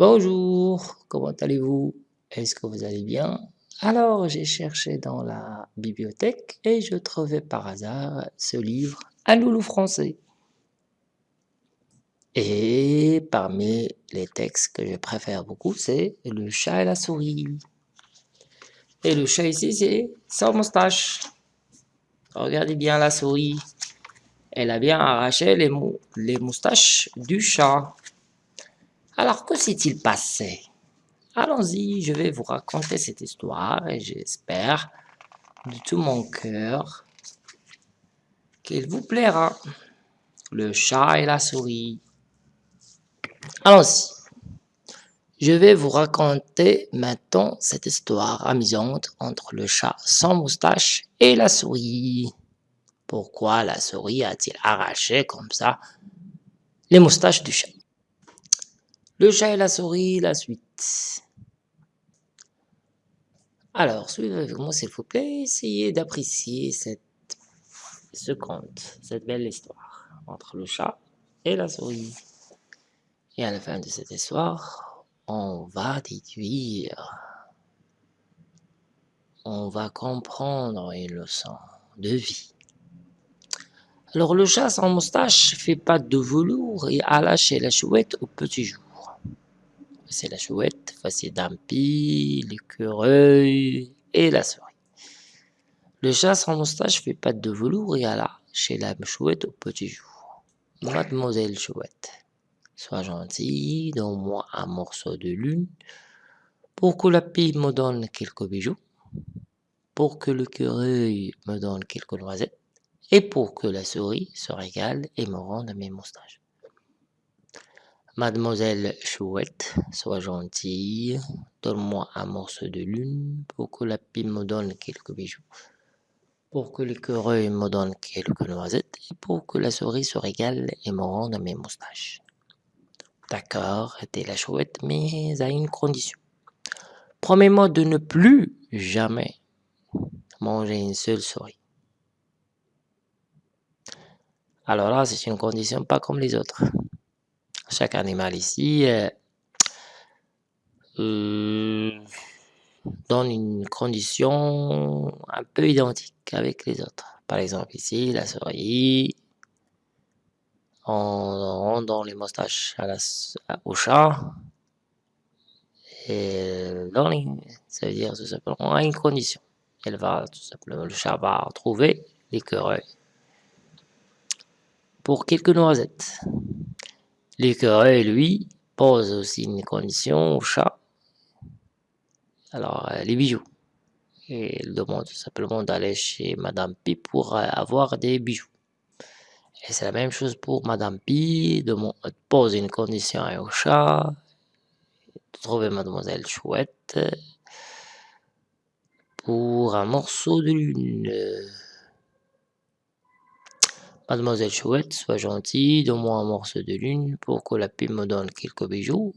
Bonjour, comment allez-vous? Est-ce que vous allez bien? Alors, j'ai cherché dans la bibliothèque et je trouvais par hasard ce livre Un loulou français. Et parmi les textes que je préfère beaucoup, c'est Le chat et la souris. Et le chat ici, c'est sans moustache. Regardez bien la souris. Elle a bien arraché les moustaches du chat. Alors, que s'est-il passé? Allons-y, je vais vous raconter cette histoire et j'espère de tout mon cœur qu'il vous plaira. Le chat et la souris. Allons-y. Je vais vous raconter maintenant cette histoire amusante entre le chat sans moustache et la souris. Pourquoi la souris a-t-il arraché comme ça les moustaches du chat? Le chat et la souris, la suite. Alors, suivez avec moi s'il vous plaît, essayez d'apprécier cette, ce conte, cette belle histoire entre le chat et la souris. Et à la fin de cette histoire, on va déduire, on va comprendre une leçon de vie. Alors le chat sans moustache fait pas de velours et a lâché la chouette au petit jour c'est la chouette, voici Dampi, l'écureuil et la souris. Le chat sans moustache fait pas de velours et alla chez la chouette au petit jour. Mademoiselle chouette, sois gentille, donne-moi un morceau de lune, pour que la pie me donne quelques bijoux, pour que l'écureuil me donne quelques noisettes, et pour que la souris se régale et me rende mes moustaches. Mademoiselle Chouette, sois gentille, donne-moi un morceau de lune pour que la pie me donne quelques bijoux, pour que l'écureuil me donne quelques noisettes et pour que la souris se régale et me rende mes moustaches. D'accord, était la chouette, mais à une condition. Promets-moi de ne plus jamais manger une seule souris. Alors là, c'est une condition pas comme les autres chaque animal ici euh, euh, donne une condition un peu identique avec les autres. Par exemple ici, la souris, on dans les moustaches à la, au chat, et dans les, ça veut dire tout simplement à une condition. Elle va tout simplement, le chat va trouver l'écureuil pour quelques noisettes. L'écureuil, lui, pose aussi une condition au chat. Alors, euh, les bijoux. Et il demande tout simplement d'aller chez Madame Pi pour euh, avoir des bijoux. Et c'est la même chose pour Madame Pi, demande, pose une condition au chat, de trouver Mademoiselle Chouette pour un morceau de lune. Mademoiselle Chouette, sois gentille, donne-moi un morceau de lune pour que la pie me donne quelques bijoux,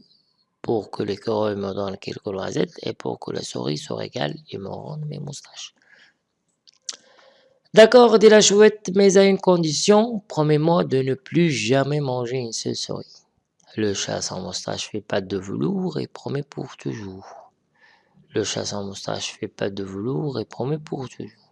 pour que l'écureuil me donne quelques noisettes et pour que la souris se régale et me rende mes moustaches. D'accord, dit la chouette, mais à une condition, promets-moi de ne plus jamais manger une seule souris. Le chat sans moustache fait pas de velours et promet pour toujours. Le chat sans moustache fait pas de velours et promet pour toujours.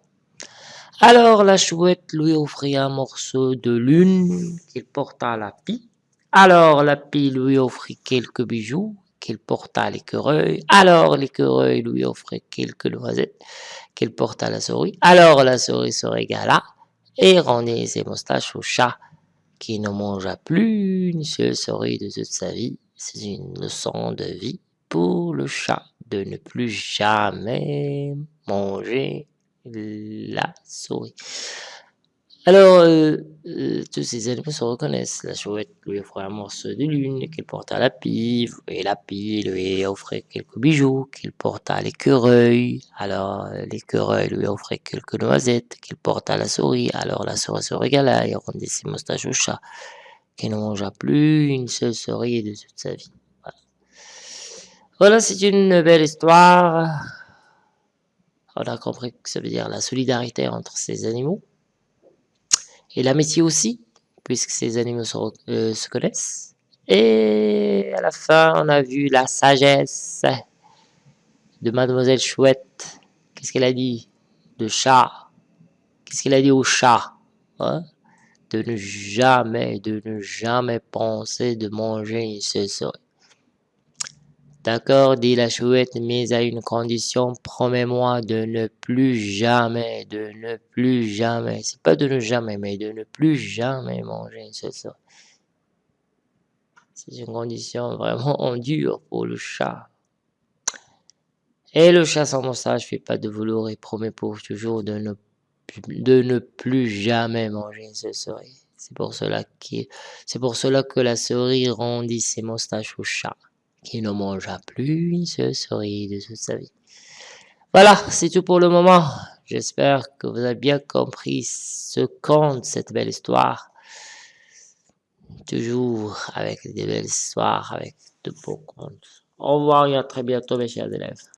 Alors la chouette lui offrit un morceau de lune qu'il porta à la pie. Alors la pie lui offrit quelques bijoux qu'il porta à l'écureuil. Alors l'écureuil lui offrit quelques noisettes qu'il porta à la souris. Alors la souris se régala et rendit ses moustaches au chat qui ne mangea plus une seule souris de toute sa vie. C'est une leçon de vie pour le chat de ne plus jamais manger la souris. Alors, euh, euh, tous ces animaux se reconnaissent. La chouette lui offrait un morceau de lune qu'il porta à la pive, et la pie lui offrait quelques bijoux qu'il porta à l'écureuil. Alors, l'écureuil lui offrait quelques noisettes qu'il porta à la souris. Alors, la souris se régala et rendit ses moustaches au chat, qui ne mangea plus une seule souris de toute sa vie. Voilà c'est une belle histoire on a compris que ça veut dire la solidarité entre ces animaux. Et l'amitié aussi, puisque ces animaux se, euh, connaissent. Et à la fin, on a vu la sagesse de Mademoiselle Chouette. Qu'est-ce qu'elle a dit De chat? Qu'est-ce qu'elle a dit au chat hein? De ne jamais, de ne jamais penser de manger une souris. D'accord, dit la chouette, mais à une condition, promets-moi de ne plus jamais, de ne plus jamais, c'est pas de ne jamais, mais de ne plus jamais manger une souris. C'est une condition vraiment dure pour le chat. Et le chat sans moustache fait pas de velours et promet pour toujours de ne, plus jamais manger une souris. C'est pour pour cela que la souris rendit ses moustaches au chat qui ne mangea plus une seule souris de toute sa vie. Voilà, c'est tout pour le moment. J'espère que vous avez bien compris ce conte, cette belle histoire. Toujours avec des belles histoires, avec de beaux contes. Au revoir et à très bientôt mes chers élèves.